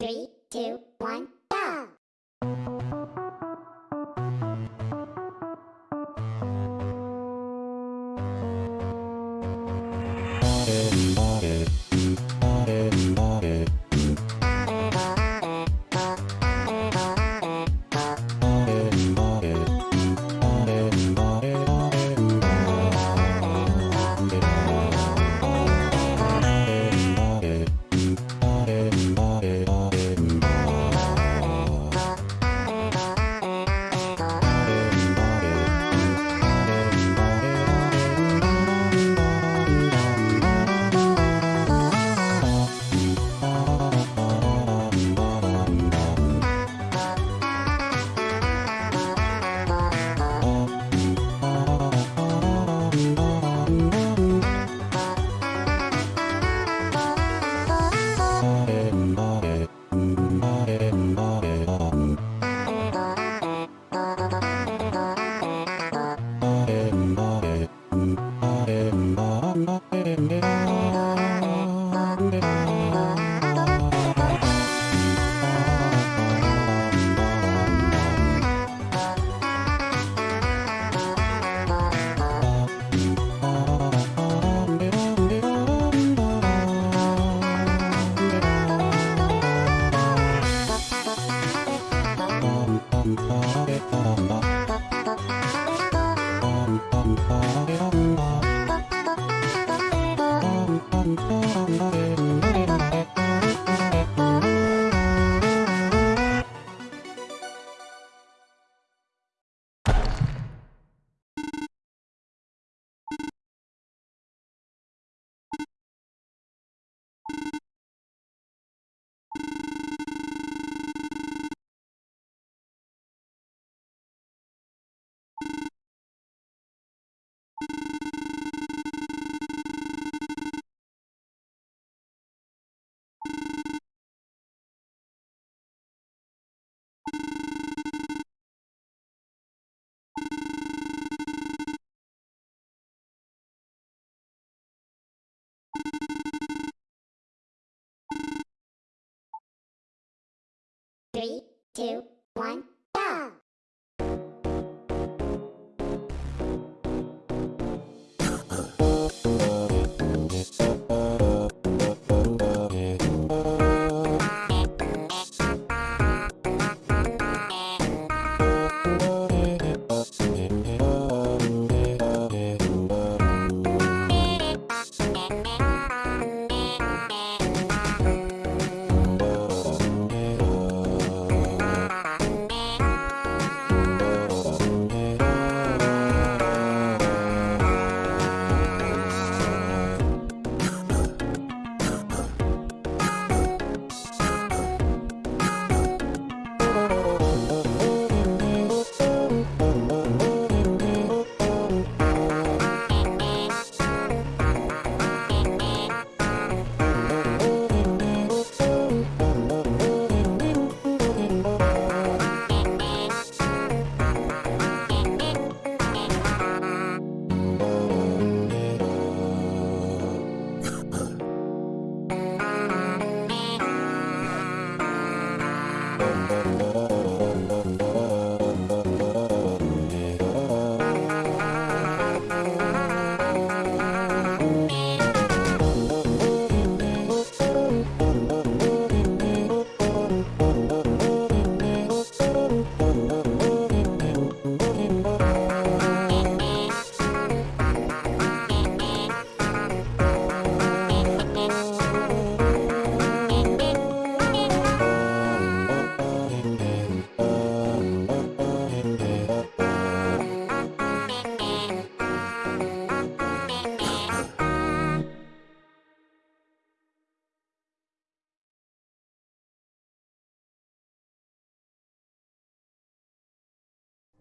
Three, two, one, Three, two, one,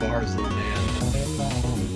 bars, little man.